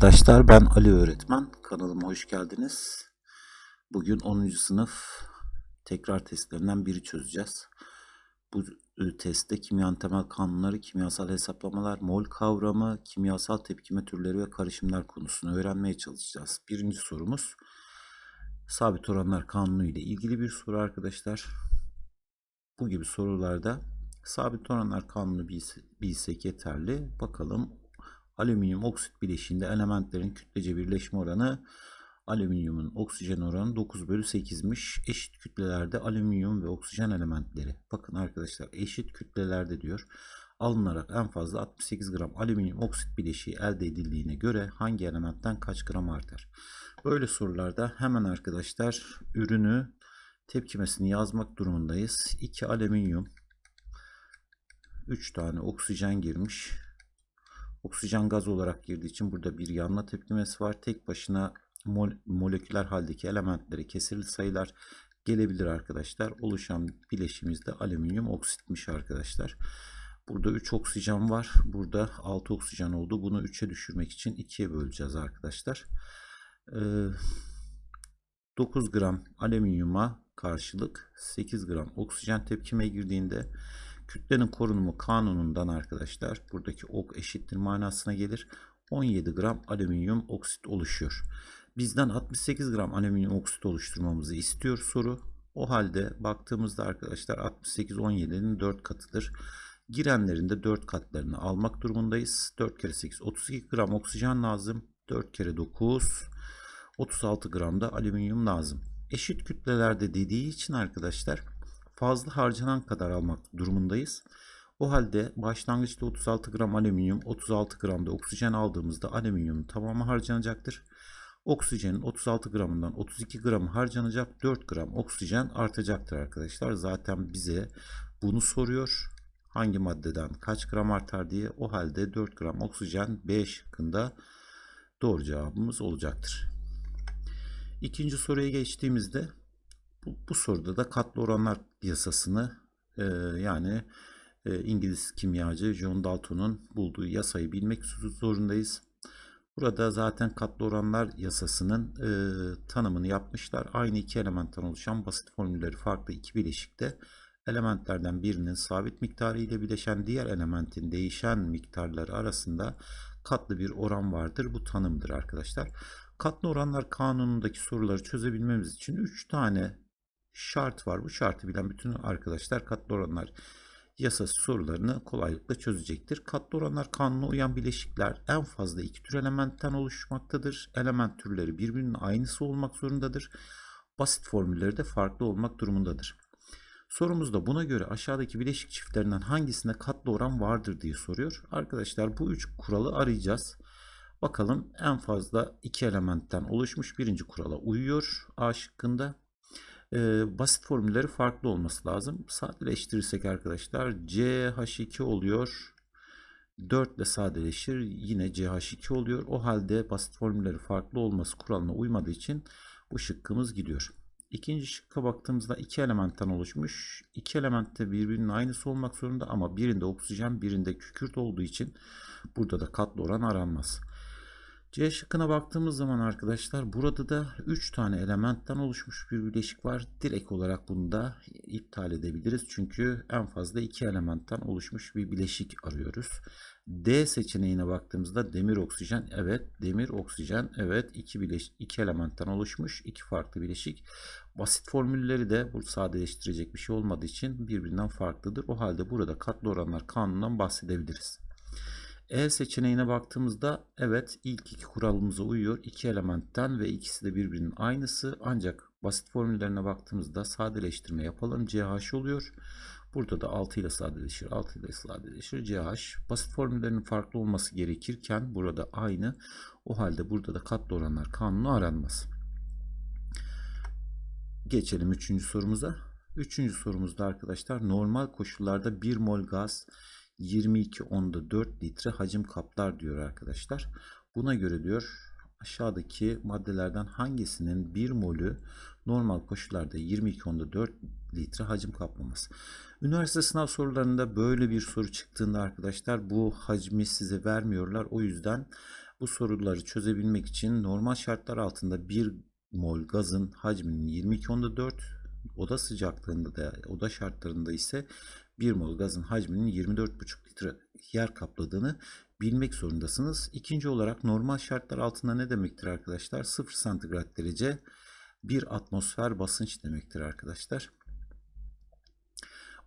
Arkadaşlar ben Ali öğretmen kanalıma hoş geldiniz. Bugün 10. sınıf tekrar testlerinden biri çözeceğiz. Bu e, testte kimyanın temel kanunları, kimyasal hesaplamalar, mol kavramı, kimyasal tepkime türleri ve karışımlar konusunu öğrenmeye çalışacağız. Birinci sorumuz sabit oranlar kanunu ile ilgili bir soru arkadaşlar. Bu gibi sorularda sabit oranlar kanunu bilse- bilsek yeterli. Bakalım alüminyum oksit bileşiğinde elementlerin kütlece birleşme oranı alüminyumun oksijen oranı 9 bölü 8'miş. Eşit kütlelerde alüminyum ve oksijen elementleri. Bakın arkadaşlar eşit kütlelerde diyor. Alınarak en fazla 68 gram alüminyum oksit bileşiği elde edildiğine göre hangi elementten kaç gram artar? Böyle sorularda hemen arkadaşlar ürünü tepkimesini yazmak durumundayız. 2 alüminyum 3 tane oksijen girmiş. Oksijen gaz olarak girdiği için burada bir yanma tepkimesi var. Tek başına mol moleküler haldeki elementleri kesirli sayılar gelebilir arkadaşlar. Oluşan bileşimizde alüminyum oksitmiş arkadaşlar. Burada 3 oksijen var. Burada 6 oksijen oldu. Bunu 3'e düşürmek için 2'ye böleceğiz arkadaşlar. Ee, 9 gram alüminyuma karşılık 8 gram oksijen tepkime girdiğinde kütlenin korunumu kanunundan arkadaşlar buradaki ok eşittir manasına gelir. 17 gram alüminyum oksit oluşuyor. Bizden 68 gram alüminyum oksit oluşturmamızı istiyor soru. O halde baktığımızda arkadaşlar 68 17'nin 4 katıdır. Girenlerin de 4 katlarını almak durumundayız. 4 kere 8 32 gram oksijen lazım. 4 kere 9 36 gram da alüminyum lazım. Eşit kütlelerde dediği için arkadaşlar fazla harcanan kadar almak durumundayız. O halde başlangıçta 36 gram alüminyum, 36 gram da oksijen aldığımızda alüminyumun tamamı harcanacaktır. Oksijenin 36 gramından 32 gramı harcanacak 4 gram oksijen artacaktır arkadaşlar. Zaten bize bunu soruyor. Hangi maddeden kaç gram artar diye. O halde 4 gram oksijen B şıkkında doğru cevabımız olacaktır. İkinci soruya geçtiğimizde bu, bu soruda da katlı oranlar yasasını e, yani e, İngiliz kimyacı John Dalton'un bulduğu yasayı bilmek zorundayız. Burada zaten katlı oranlar yasasının e, tanımını yapmışlar. Aynı iki elementten oluşan basit formülleri farklı iki bileşikte elementlerden birinin sabit miktarı ile bileşen diğer elementin değişen miktarları arasında katlı bir oran vardır. Bu tanımdır arkadaşlar. Katlı oranlar kanunundaki soruları çözebilmemiz için 3 tane şart var. Bu şartı bilen bütün arkadaşlar katlı oranlar yasası sorularını kolaylıkla çözecektir. Katlı oranlar kanununa uyan bileşikler en fazla iki tür elementten oluşmaktadır. Element türleri birbirinin aynısı olmak zorundadır. Basit formülleri de farklı olmak durumundadır. Sorumuzda buna göre aşağıdaki bileşik çiftlerinden hangisinde katlı oran vardır diye soruyor. Arkadaşlar bu üç kuralı arayacağız. Bakalım en fazla iki elementten oluşmuş birinci kurala uyuyor A şıkkında. Ee, basit formülleri farklı olması lazım. Sadeleştirirsek arkadaşlar CH2 oluyor. 4 ile sadeleşir yine CH2 oluyor. O halde basit formülleri farklı olması kuralına uymadığı için bu şıkkımız gidiyor. İkinci şıkka baktığımızda iki elementten oluşmuş. İki element de birbirinin aynısı olmak zorunda ama birinde oksijen birinde kükürt olduğu için burada da katlı oran aranmaz. C şıkkına baktığımız zaman arkadaşlar burada da 3 tane elementten oluşmuş bir bileşik var. Direkt olarak bunu da iptal edebiliriz. Çünkü en fazla 2 elementten oluşmuş bir bileşik arıyoruz. D seçeneğine baktığımızda demir oksijen evet demir oksijen evet iki bileşik iki elementten oluşmuş iki farklı bileşik. Basit formülleri de bu sadeleştirecek bir şey olmadığı için birbirinden farklıdır. O halde burada katlı oranlar kanunundan bahsedebiliriz. E seçeneğine baktığımızda evet ilk iki kuralımıza uyuyor. İki elementten ve ikisi de birbirinin aynısı. Ancak basit formüllerine baktığımızda sadeleştirme yapalım. CH oluyor. Burada da 6 ile sadeleşir. 6 ile sadeleşir. CH. Basit formüllerinin farklı olması gerekirken burada aynı. O halde burada da katlı oranlar kanunu aranmaz. Geçelim üçüncü sorumuza. Üçüncü sorumuzda arkadaşlar normal koşullarda 1 mol gaz 22 onda 4 litre hacim kaplar diyor arkadaşlar. Buna göre diyor aşağıdaki maddelerden hangisinin 1 molü normal koşullarda 22 onda 4 litre hacim kaplaması. Üniversite sınav sorularında böyle bir soru çıktığında arkadaşlar bu hacmi size vermiyorlar. O yüzden bu soruları çözebilmek için normal şartlar altında 1 mol gazın hacminin 22.4 oda sıcaklığında da oda şartlarında ise 1 mol gazın hacminin 24,5 litre yer kapladığını bilmek zorundasınız. İkinci olarak normal şartlar altında ne demektir arkadaşlar? 0 santigrat derece 1 atmosfer basınç demektir arkadaşlar.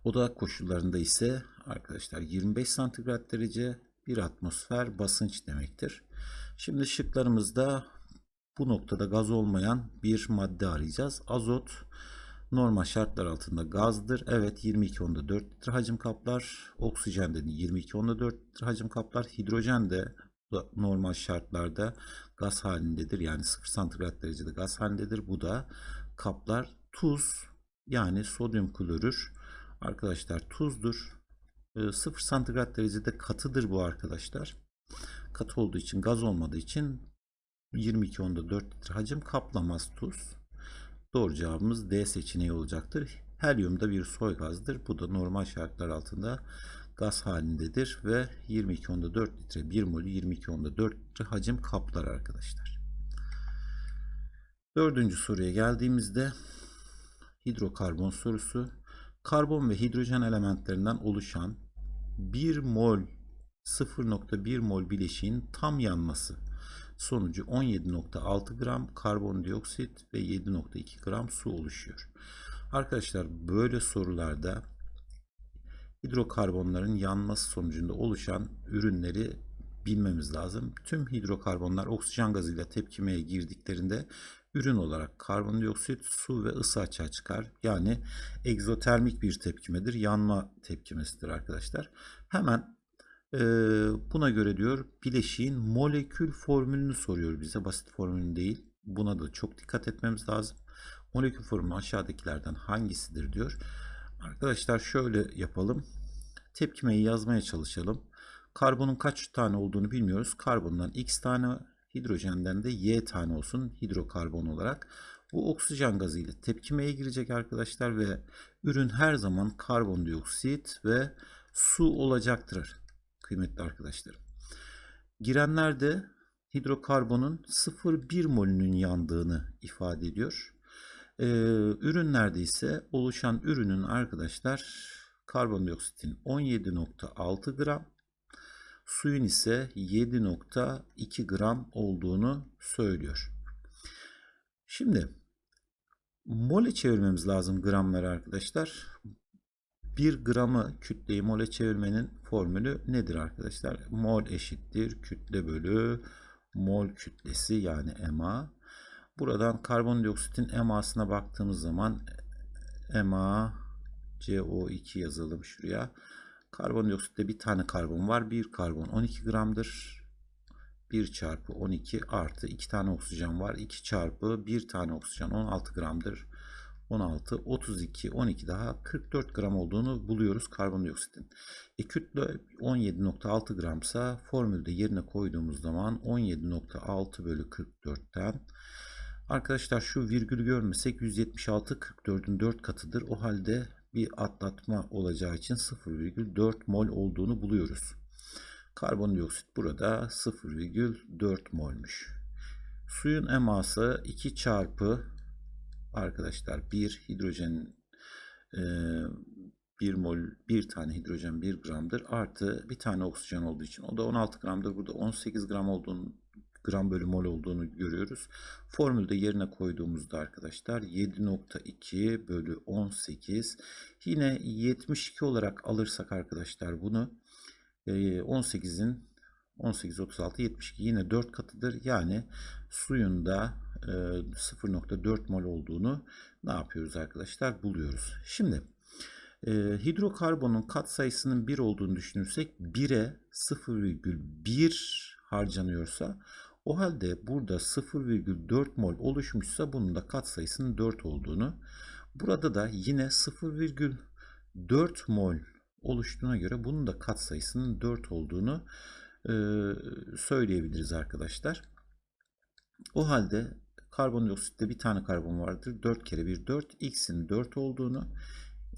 Oda koşullarında ise arkadaşlar 25 santigrat derece 1 atmosfer basınç demektir. Şimdi şıklarımızda bu noktada gaz olmayan bir madde arayacağız. Azot normal şartlar altında gazdır. Evet 22.4 litre hacim kaplar. Oksijen de 22.4 litre hacim kaplar. Hidrojen de normal şartlarda gaz halindedir. Yani 0 santigrat derecede gaz halindedir. Bu da kaplar. Tuz yani sodyum klorür arkadaşlar tuzdur. 0 santigrat derecede katıdır bu arkadaşlar. Katı olduğu için gaz olmadığı için 22 onda 4 litre hacim kaplamaz tuz. Doğru cevabımız D seçeneği olacaktır. Helyum da bir soy gazdır. Bu da normal şartlar altında gaz halindedir ve 22 onda 4 litre 1 molü 22 onda 4 litre hacim kaplar arkadaşlar. Dördüncü soruya geldiğimizde hidrokarbon sorusu. Karbon ve hidrojen elementlerinden oluşan 1 mol 0.1 mol bileşiğin tam yanması sonucu 17.6 gram karbondioksit ve 7.2 gram su oluşuyor. Arkadaşlar böyle sorularda hidrokarbonların yanması sonucunda oluşan ürünleri bilmemiz lazım. Tüm hidrokarbonlar oksijen gazıyla tepkimeye girdiklerinde ürün olarak karbondioksit, su ve ısı açığa çıkar. Yani egzotermik bir tepkimedir. Yanma tepkimesidir arkadaşlar. Hemen e, buna göre diyor bileşiğin molekül formülünü soruyor bize. Basit formülünü değil. Buna da çok dikkat etmemiz lazım. Molekül formülü aşağıdakilerden hangisidir diyor. Arkadaşlar şöyle yapalım. Tepkimeyi yazmaya çalışalım. Karbonun kaç tane olduğunu bilmiyoruz. Karbondan x tane Hidrojenden de Y tane olsun hidrokarbon olarak. Bu oksijen gazı ile tepkimeye girecek arkadaşlar ve ürün her zaman karbondioksit ve su olacaktır kıymetli arkadaşlarım. Girenlerde hidrokarbonun 0,1 molünün yandığını ifade ediyor. Ee, ürünlerde ise oluşan ürünün arkadaşlar karbondioksitin 17.6 gram Suyun ise 7.2 gram olduğunu söylüyor. Şimdi mole çevirmemiz lazım gramları arkadaşlar. 1 gramı kütleyi mole çevirmenin formülü nedir arkadaşlar? Mol eşittir kütle bölü mol kütlesi yani MA. Buradan karbondioksitin MA'sına baktığımız zaman MA CO2 yazalım şuraya. Karbondioksitte bir tane karbon var. Bir karbon 12 gramdır. 1 çarpı 12 artı 2 tane oksijen var. 2 çarpı 1 tane oksijen 16 gramdır. 16, 32, 12 daha 44 gram olduğunu buluyoruz karbondioksitin. E kütle 17.6 gramsa formülde yerine koyduğumuz zaman 17.6 bölü 44'ten Arkadaşlar şu virgülü görmesek 176 44'ün 4 katıdır. O halde bir atlatma olacağı için 0,4 mol olduğunu buluyoruz. Karbondioksit burada 0,4 molmuş. Suyun eması 2 çarpı arkadaşlar 1 hidrojen e, 1 mol 1 tane hidrojen 1 gramdır artı bir tane oksijen olduğu için o da 16 gramdır. Burada 18 gram olduğunu gram bölü mol olduğunu görüyoruz. Formülde yerine koyduğumuzda arkadaşlar 7.2 bölü 18 yine 72 olarak alırsak arkadaşlar bunu 18'in 18 36 72 yine 4 katıdır. Yani suyun da 0.4 mol olduğunu ne yapıyoruz arkadaşlar? Buluyoruz. Şimdi e, hidrokarbonun kat sayısının 1 olduğunu düşünürsek 1'e 0,1 harcanıyorsa o halde burada 0,4 mol oluşmuşsa bunun da katsayısının 4 olduğunu, burada da yine 0,4 mol oluştuğuna göre bunun da katsayısının 4 olduğunu e, söyleyebiliriz arkadaşlar. O halde karbondioksitte bir tane karbon vardır. 4 kere 1 4. X'in 4 olduğunu,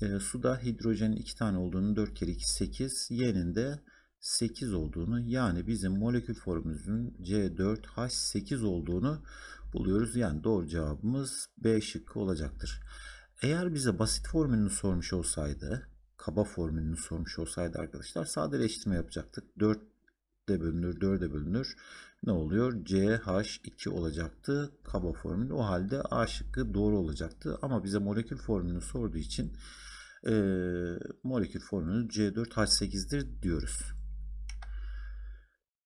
e, suda hidrojenin 2 tane olduğunu 4 kere 2 8. Y'nin de 8 olduğunu yani bizim molekül formülümüzün C4H8 olduğunu buluyoruz. Yani doğru cevabımız B şıkkı olacaktır. Eğer bize basit formülünü sormuş olsaydı, kaba formülünü sormuş olsaydı arkadaşlar sadeleştirme yapacaktık. 4 de bölünür, 4'e bölünür. Ne oluyor? CH2 olacaktı kaba formül. O halde A şıkkı doğru olacaktı. Ama bize molekül formülünü sorduğu için e, molekül formülü C4H8'dir diyoruz.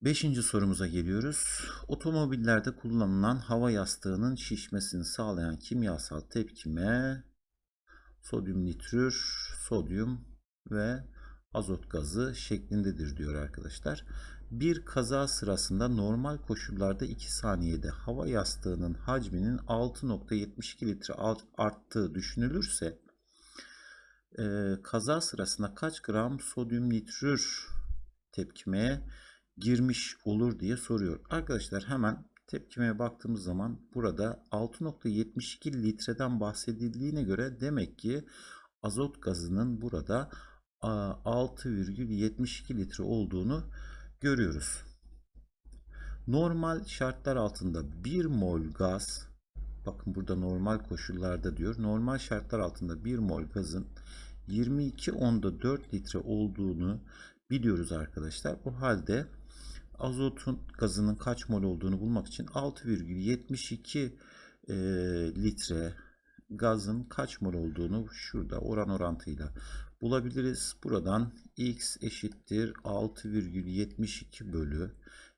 Beşinci sorumuza geliyoruz. Otomobillerde kullanılan hava yastığının şişmesini sağlayan kimyasal tepkime sodyum nitrür, sodyum ve azot gazı şeklindedir diyor arkadaşlar. Bir kaza sırasında normal koşullarda 2 saniyede hava yastığının hacminin 6.72 litre arttığı düşünülürse e, kaza sırasında kaç gram sodyum nitrür tepkimeye girmiş olur diye soruyor. Arkadaşlar hemen tepkimeye baktığımız zaman burada 6.72 litreden bahsedildiğine göre demek ki azot gazının burada 6,72 litre olduğunu görüyoruz. Normal şartlar altında 1 mol gaz bakın burada normal koşullarda diyor. Normal şartlar altında 1 mol gazın 22 onda 4 litre olduğunu biliyoruz arkadaşlar. O halde azotun gazının kaç mol olduğunu bulmak için 6,72 e, litre gazın kaç mol olduğunu şurada oran orantıyla bulabiliriz. Buradan x eşittir 6,72 bölü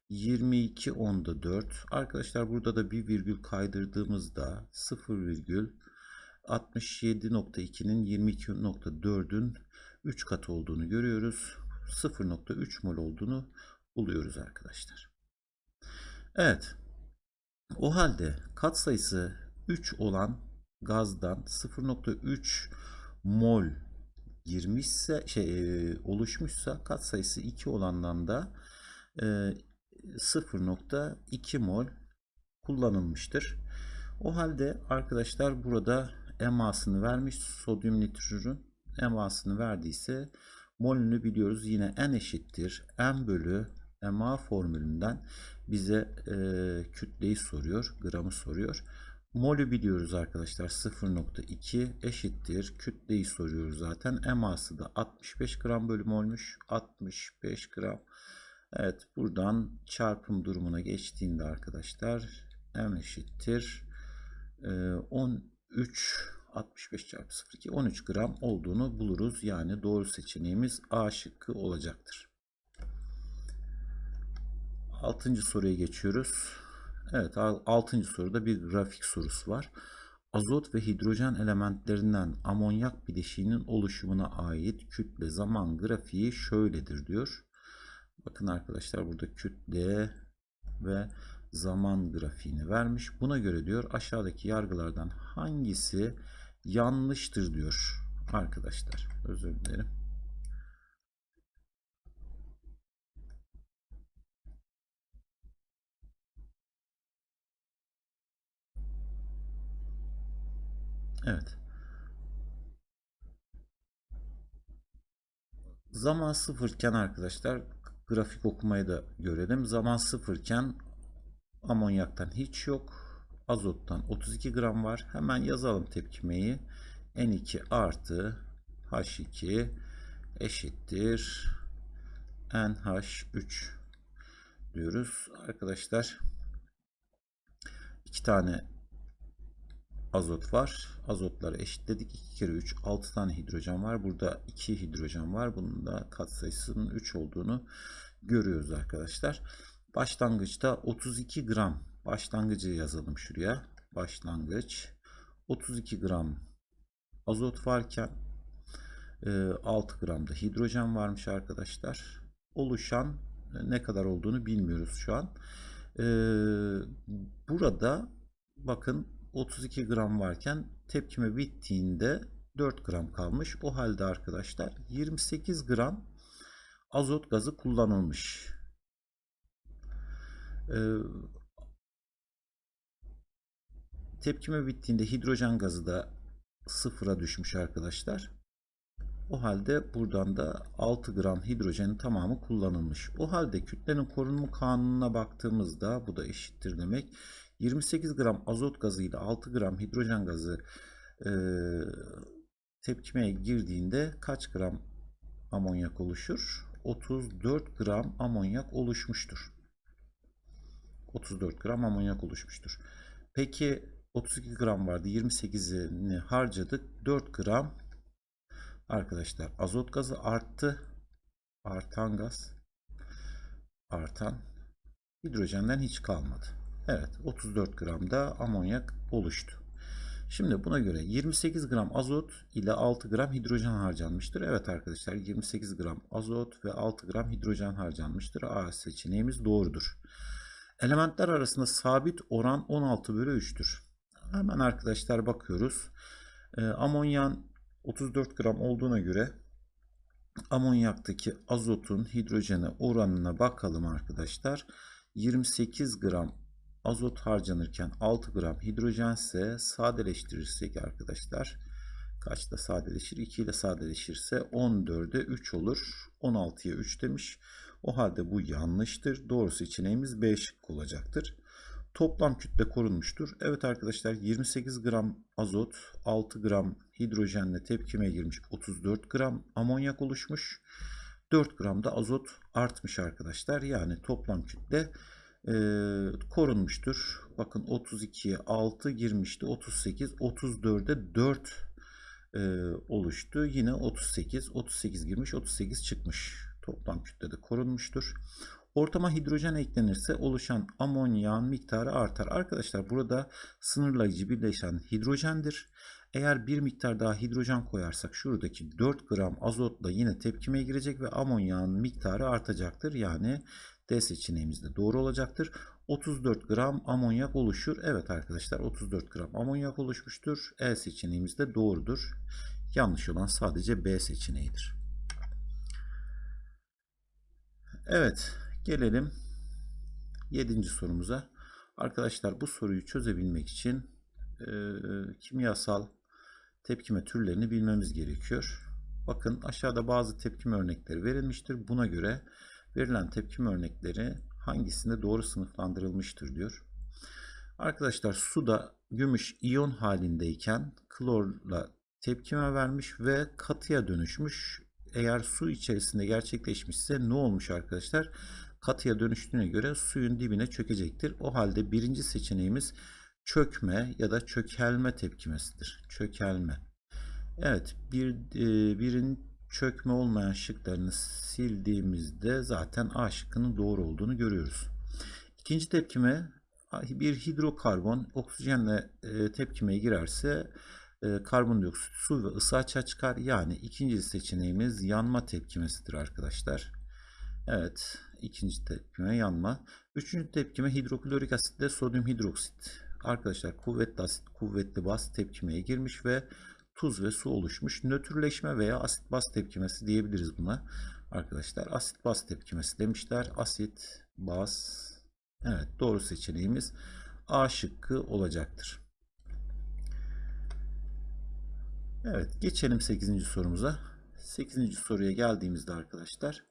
22 onda 4. Arkadaşlar burada da bir virgül kaydırdığımızda 0,67.2'nin 22.4'ün 3 katı olduğunu görüyoruz. 0.3 mol olduğunu buluyoruz arkadaşlar. Evet. O halde katsayısı 3 olan gazdan 0.3 mol girmişse şey e, oluşmuşsa katsayısı 2 olandan da e, 0.2 mol kullanılmıştır. O halde arkadaşlar burada emasını vermiş sodyum nitrürün emasını verdiyse molünü biliyoruz. Yine n eşittir m bölü ma formülünden bize e, kütleyi soruyor, gramı soruyor. Molü biliyoruz arkadaşlar 0.2 eşittir. Kütleyi soruyoruz zaten. Eması da 65 gram bölü molmuş. 65 gram. Evet buradan çarpım durumuna geçtiğinde arkadaşlar m eşittir. 13 65 çarpı 0,2 13 gram olduğunu buluruz. Yani doğru seçeneğimiz A şıkkı olacaktır. Altıncı soruya geçiyoruz. Evet altıncı soruda bir grafik sorusu var. Azot ve hidrojen elementlerinden amonyak bileşiğinin oluşumuna ait kütle zaman grafiği şöyledir diyor. Bakın arkadaşlar burada kütle ve zaman grafiğini vermiş. Buna göre diyor aşağıdaki yargılardan hangisi yanlıştır diyor arkadaşlar. Özür dilerim. Evet. Zaman sıfırken arkadaşlar grafik okumayı da görelim. Zaman sıfırken amonyaktan hiç yok. Azottan 32 gram var. Hemen yazalım tepkimeyi. N2 artı H2 eşittir NH3 diyoruz. Arkadaşlar iki tane azot var. Azotları eşitledik. 2 kere 3 6 tane hidrojen var. Burada 2 hidrojen var. Bunun da katsayısının 3 olduğunu görüyoruz arkadaşlar. Başlangıçta 32 gram başlangıcı yazalım şuraya. Başlangıç 32 gram azot varken 6 e, gram da hidrojen varmış arkadaşlar. Oluşan e, ne kadar olduğunu bilmiyoruz şu an. E, burada bakın 32 gram varken tepkime bittiğinde 4 gram kalmış. O halde arkadaşlar 28 gram azot gazı kullanılmış. Ee, tepkime bittiğinde hidrojen gazı da sıfıra düşmüş arkadaşlar. O halde buradan da 6 gram hidrojenin tamamı kullanılmış. O halde kütlenin korunma kanununa baktığımızda bu da eşittir demek. 28 gram azot gazı ile 6 gram hidrojen gazı e, tepkimeye girdiğinde kaç gram amonyak oluşur? 34 gram amonyak oluşmuştur. 34 gram amonyak oluşmuştur. Peki 32 gram vardı. 28'ini harcadık. 4 gram arkadaşlar azot gazı arttı. Artan gaz. Artan. Hidrojenden hiç kalmadı. Evet 34 gram da amonyak oluştu. Şimdi buna göre 28 gram azot ile 6 gram hidrojen harcanmıştır. Evet arkadaşlar 28 gram azot ve 6 gram hidrojen harcanmıştır. A seçeneğimiz doğrudur. Elementler arasında sabit oran 16 bölü 3'tür. Hemen arkadaşlar bakıyoruz. E, amonyan 34 gram olduğuna göre amonyaktaki azotun hidrojene oranına bakalım arkadaşlar. 28 gram azot harcanırken 6 gram hidrojense sadeleştirirsek arkadaşlar kaçta sadeleşir? 2 ile sadeleşirse 14'e 3 olur. 16'ya 3 demiş. O halde bu yanlıştır. Doğru seçeneğimiz B şıkkı olacaktır. Toplam kütle korunmuştur. Evet arkadaşlar 28 gram azot 6 gram hidrojenle tepkime girmiş 34 gram amonyak oluşmuş. 4 gram da azot artmış arkadaşlar. Yani toplam kütle e, korunmuştur. Bakın 32'ye 6 girmişti. 38, 34'e 4 e, oluştu. Yine 38, 38 girmiş, 38 çıkmış. Toplam kütlede korunmuştur. Ortama hidrojen eklenirse oluşan amonyağın miktarı artar. Arkadaşlar burada sınırlayıcı birleşen hidrojendir. Eğer bir miktar daha hidrojen koyarsak şuradaki 4 gram azotla yine tepkimeye girecek ve amonyağın miktarı artacaktır. Yani D seçeneğimiz doğru olacaktır. 34 gram amonyak oluşur. Evet arkadaşlar 34 gram amonyak oluşmuştur. E seçeneğimiz de doğrudur. Yanlış olan sadece B seçeneğidir. Evet gelelim 7. sorumuza. Arkadaşlar bu soruyu çözebilmek için e, kimyasal tepkime türlerini bilmemiz gerekiyor. Bakın aşağıda bazı tepkime örnekleri verilmiştir. Buna göre verilen tepkime örnekleri hangisinde doğru sınıflandırılmıştır diyor. Arkadaşlar suda gümüş iyon halindeyken klorla tepkime vermiş ve katıya dönüşmüş. Eğer su içerisinde gerçekleşmişse ne olmuş arkadaşlar? Katıya dönüştüğüne göre suyun dibine çökecektir. O halde birinci seçeneğimiz çökme ya da çökelme tepkimesidir. Çökelme. Evet bir e, birin çökme olmayan şıklarını sildiğimizde zaten A şıkkının doğru olduğunu görüyoruz. İkinci tepkime bir hidrokarbon oksijenle e, tepkimeye girerse e, karbondioksit su ve ısı açığa çıkar. Yani ikinci seçeneğimiz yanma tepkimesidir arkadaşlar. Evet ikinci tepkime yanma. Üçüncü tepkime hidroklorik asitle sodyum hidroksit. Arkadaşlar kuvvetli asit kuvvetli baz tepkimeye girmiş ve tuz ve su oluşmuş. Nötrleşme veya asit baz tepkimesi diyebiliriz buna. Arkadaşlar asit baz tepkimesi demişler. Asit baz Evet doğru seçeneğimiz A şıkkı olacaktır. Evet geçelim 8. sorumuza. 8. soruya geldiğimizde arkadaşlar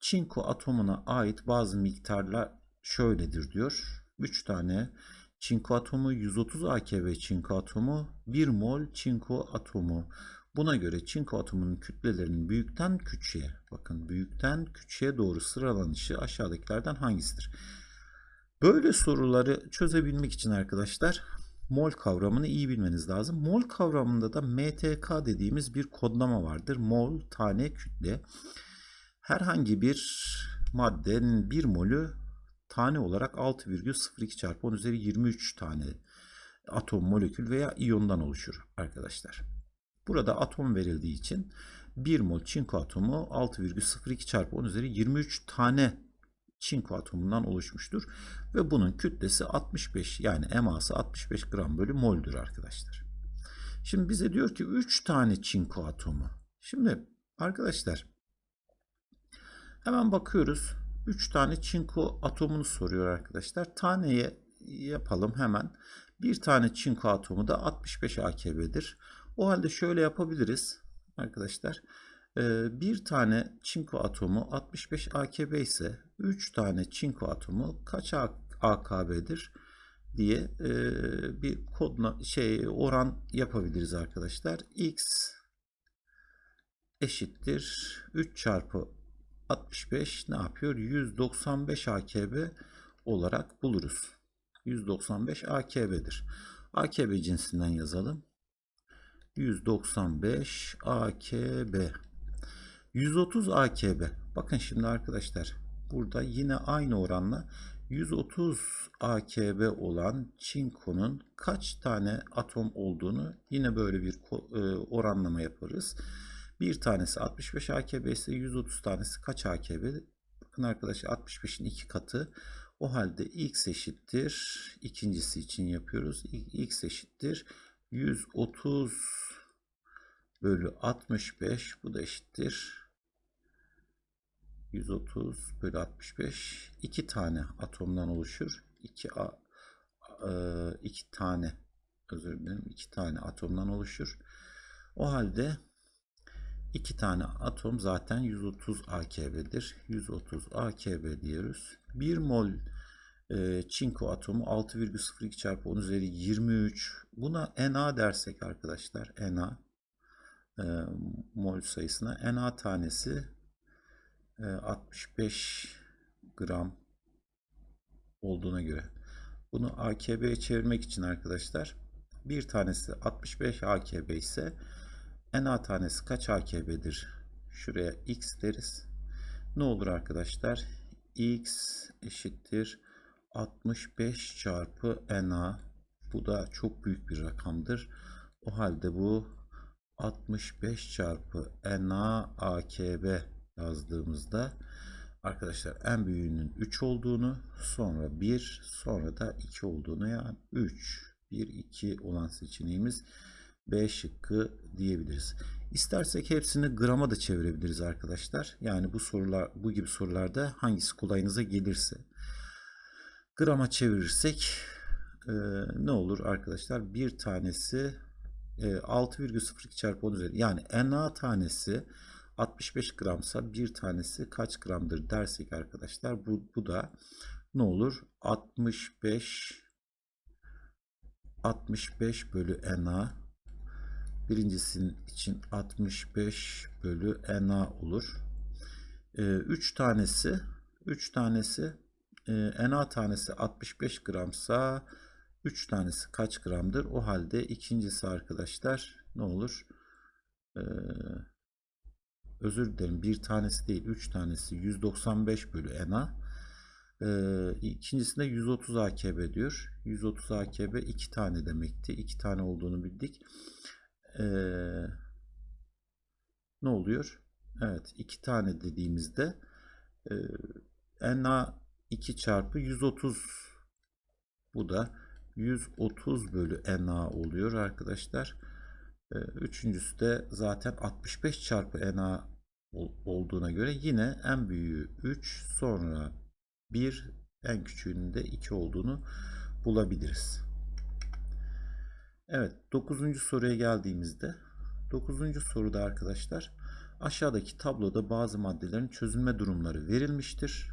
çinko atomuna ait bazı miktarlar şöyledir diyor. 3 tane çinko atomu 130 AKB çinko atomu 1 mol çinko atomu. Buna göre çinko atomunun kütlelerinin büyükten küçüğe bakın büyükten küçüğe doğru sıralanışı aşağıdakilerden hangisidir? Böyle soruları çözebilmek için arkadaşlar mol kavramını iyi bilmeniz lazım. Mol kavramında da MTK dediğimiz bir kodlama vardır. Mol tane kütle. Herhangi bir maddenin bir molü tane olarak 6,02 çarpı 10 üzeri 23 tane atom, molekül veya iyondan oluşur arkadaşlar. Burada atom verildiği için 1 mol çinko atomu 6,02 çarpı 10 üzeri 23 tane çinko atomundan oluşmuştur. Ve bunun kütlesi 65 yani eması 65 gram bölü moldür arkadaşlar. Şimdi bize diyor ki 3 tane çinko atomu. Şimdi arkadaşlar hemen bakıyoruz. 3 tane çinko atomunu soruyor arkadaşlar. Taneye yapalım hemen. Bir tane çinko atomu da 65 AKB'dir. O halde şöyle yapabiliriz arkadaşlar. Ee, bir tane çinko atomu 65 AKB ise 3 tane çinko atomu kaç AKB'dir diye e, bir kodla şey oran yapabiliriz arkadaşlar. X eşittir 3 çarpı 65 ne yapıyor? 195 AKB olarak buluruz. 195 AKB'dir. AKB cinsinden yazalım. 195 AKB. 130 AKB. Bakın şimdi arkadaşlar burada yine aynı oranla 130 AKB olan çinkonun kaç tane atom olduğunu yine böyle bir e, oranlama yaparız. Bir tanesi 65 AKB ise 130 tanesi kaç AKB? Bakın arkadaşlar 65'in iki katı. O halde x eşittir. ikincisi için yapıyoruz. x eşittir. 130 bölü 65. Bu da eşittir. 130 bölü 65. iki tane atomdan oluşur. 2 a, e, iki tane özür dilerim. iki tane atomdan oluşur. O halde iki tane atom zaten 130 AKB'dir. 130 AKB diyoruz. 1 mol e, çinko atomu 6,02 çarpı 10 üzeri 23. Buna Na dersek arkadaşlar Na e, mol sayısına Na tanesi e, 65 gram olduğuna göre bunu AKB'ye çevirmek için arkadaşlar bir tanesi 65 AKB ise Na tanesi kaç AKB'dir? Şuraya X deriz. Ne olur arkadaşlar? X eşittir 65 çarpı Na. Bu da çok büyük bir rakamdır. O halde bu 65 çarpı Na AKB yazdığımızda arkadaşlar en büyüğünün 3 olduğunu sonra 1 sonra da 2 olduğunu yani 3 1 2 olan seçeneğimiz B şıkkı diyebiliriz. İstersek hepsini grama da çevirebiliriz arkadaşlar. Yani bu sorular bu gibi sorularda hangisi kolayınıza gelirse. Grama çevirirsek e, ne olur arkadaşlar? Bir tanesi e, 6,02 çarpı 10 üzeri yani Na tanesi 65 gramsa bir tanesi kaç gramdır dersek arkadaşlar bu, bu da ne olur? 65 65 bölü Na birincisinin için 65 bölü Na olur. 3 ee, tanesi 3 tanesi e, Na tanesi 65 gramsa 3 tanesi kaç gramdır? O halde ikincisi arkadaşlar ne olur? Ee, özür dilerim bir tanesi değil 3 tanesi 195 bölü Na. Ee, ikincisinde 130 AKB diyor. 130 AKB 2 tane demekti. 2 tane olduğunu bildik. Ee, ne oluyor? Evet 2 tane dediğimizde e, Na 2 çarpı 130 bu da 130 bölü Na oluyor arkadaşlar. Ee, üçüncüsü de zaten 65 çarpı Na olduğuna göre yine en büyüğü 3 sonra 1 en küçüğünün de 2 olduğunu bulabiliriz. Evet 9. soruya geldiğimizde 9. soruda arkadaşlar aşağıdaki tabloda bazı maddelerin çözülme durumları verilmiştir.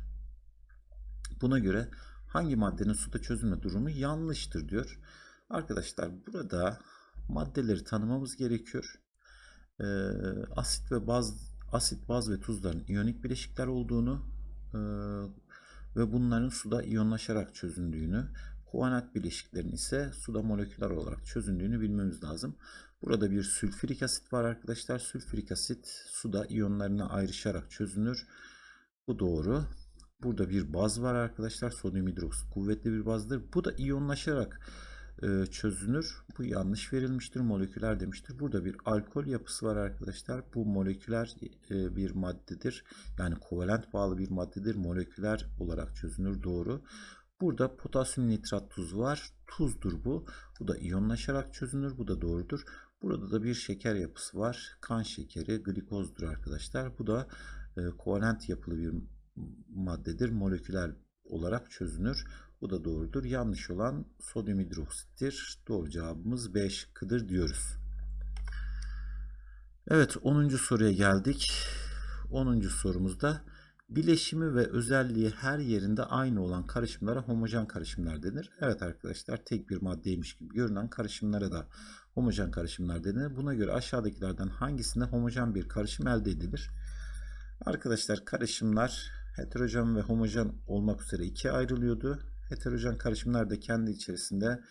Buna göre hangi maddenin suda çözülme durumu yanlıştır diyor. Arkadaşlar burada maddeleri tanımamız gerekiyor. Ee, asit ve baz asit, baz ve tuzların iyonik bileşikler olduğunu e, ve bunların suda iyonlaşarak çözündüğünü, kovalent bileşiklerin ise suda moleküler olarak çözündüğünü bilmemiz lazım. Burada bir sülfürik asit var arkadaşlar. Sülfürik asit suda iyonlarına ayrışarak çözünür. Bu doğru. Burada bir baz var arkadaşlar. Sodyum hidroksit kuvvetli bir bazdır. Bu da iyonlaşarak e, çözünür. Bu yanlış verilmiştir. Moleküler demiştir. Burada bir alkol yapısı var arkadaşlar. Bu moleküler e, bir maddedir. Yani kovalent bağlı bir maddedir. Moleküler olarak çözünür. Doğru. Burada potasyum nitrat tuz var. Tuzdur bu. Bu da iyonlaşarak çözünür. Bu da doğrudur. Burada da bir şeker yapısı var. Kan şekeri, glikozdur arkadaşlar. Bu da e, kovalent yapılı bir maddedir. Moleküler olarak çözünür. Bu da doğrudur. Yanlış olan sodyum hidroksittir. Doğru cevabımız B şıkkıdır diyoruz. Evet 10. soruya geldik. 10. sorumuzda bileşimi ve özelliği her yerinde aynı olan karışımlara homojen karışımlar denir. Evet arkadaşlar tek bir maddeymiş gibi görünen karışımlara da homojen karışımlar denir. Buna göre aşağıdakilerden hangisinde homojen bir karışım elde edilir? Arkadaşlar karışımlar heterojen ve homojen olmak üzere ikiye ayrılıyordu. Heterojen karışımlar da kendi içerisinde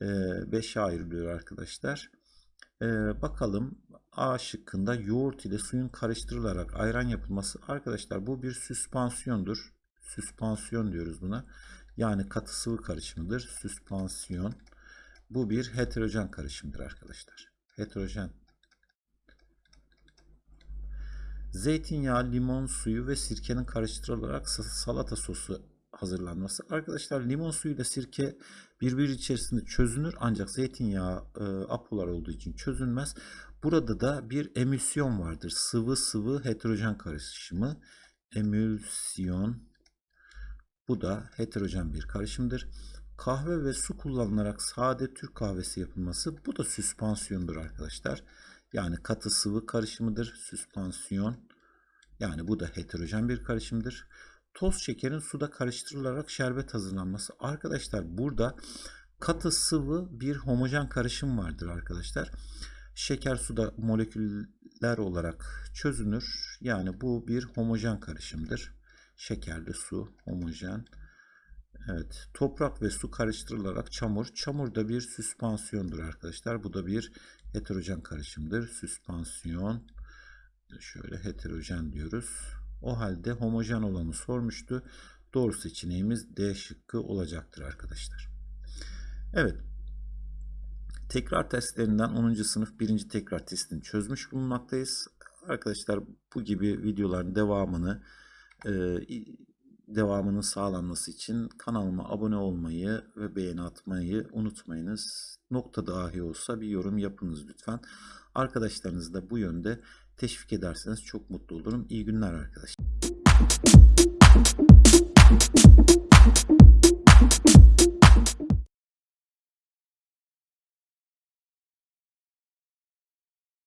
5'e ayrılıyor arkadaşlar. Bakalım A şıkkında yoğurt ile suyun karıştırılarak ayran yapılması. Arkadaşlar bu bir süspansiyondur. Süspansiyon diyoruz buna. Yani katı sıvı karışımıdır. Süspansiyon. Bu bir heterojen karışımdır arkadaşlar. Heterojen. Zeytinyağı, limon suyu ve sirkenin karıştırılarak salata sosu hazırlanması. Arkadaşlar limon suyu ile sirke birbiri içerisinde çözünür ancak zeytinyağı e, apolar olduğu için çözünmez. Burada da bir emülsiyon vardır. Sıvı sıvı heterojen karışımı. Emülsiyon. Bu da heterojen bir karışımdır. Kahve ve su kullanılarak sade Türk kahvesi yapılması. Bu da süspansiyondur arkadaşlar. Yani katı sıvı karışımıdır. Süspansiyon. Yani bu da heterojen bir karışımdır toz şekerin suda karıştırılarak şerbet hazırlanması. Arkadaşlar burada katı sıvı bir homojen karışım vardır arkadaşlar. Şeker suda moleküller olarak çözünür. Yani bu bir homojen karışımdır. Şekerli su homojen. Evet, toprak ve su karıştırılarak çamur. Çamur da bir süspansiyondur arkadaşlar. Bu da bir heterojen karışımdır. Süspansiyon. Şöyle heterojen diyoruz. O halde homojen olanı sormuştu. Doğru seçeneğimiz D şıkkı olacaktır arkadaşlar. Evet. Tekrar testlerinden 10. sınıf 1. tekrar testini çözmüş bulunmaktayız. Arkadaşlar bu gibi videoların devamını e, devamının sağlanması için kanalıma abone olmayı ve beğeni atmayı unutmayınız. Nokta dahi olsa bir yorum yapınız lütfen. Arkadaşlarınızı da bu yönde teşvik ederseniz çok mutlu olurum. İyi günler arkadaşlar.